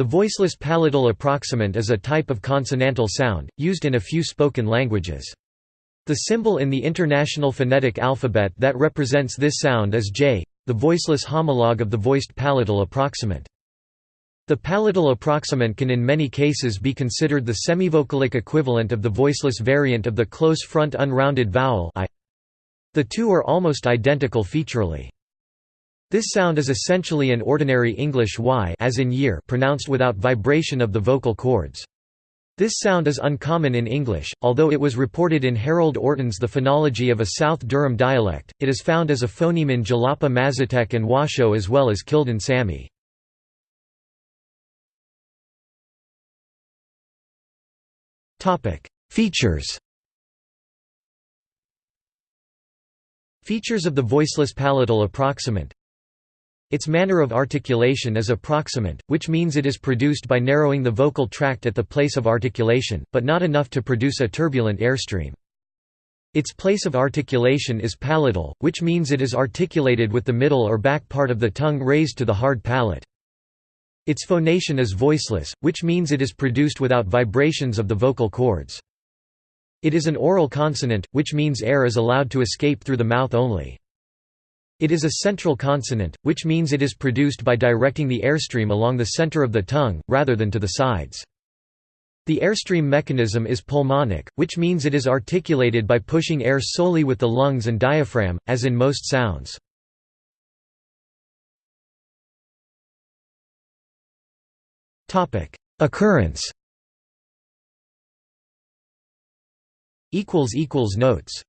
The voiceless palatal approximant is a type of consonantal sound, used in a few spoken languages. The symbol in the International Phonetic Alphabet that represents this sound is J, the voiceless homologue of the voiced palatal approximant. The palatal approximant can in many cases be considered the semivocalic equivalent of the voiceless variant of the close front unrounded vowel I. The two are almost identical featurally. This sound is essentially an ordinary English y as in year pronounced without vibration of the vocal cords. This sound is uncommon in English, although it was reported in Harold Orton's The Phonology of a South Durham Dialect. It is found as a phoneme in Jalapa Mazatec and Washoe as well as Kildin Sami. Features Features of the voiceless palatal approximant its manner of articulation is approximant, which means it is produced by narrowing the vocal tract at the place of articulation, but not enough to produce a turbulent airstream. Its place of articulation is palatal, which means it is articulated with the middle or back part of the tongue raised to the hard palate. Its phonation is voiceless, which means it is produced without vibrations of the vocal cords. It is an oral consonant, which means air is allowed to escape through the mouth only. It is a central consonant, which means it is produced by directing the airstream along the center of the tongue, rather than to the sides. The airstream mechanism is pulmonic, which means it is articulated by pushing air solely with the lungs and diaphragm, as in most sounds. Occurrence Notes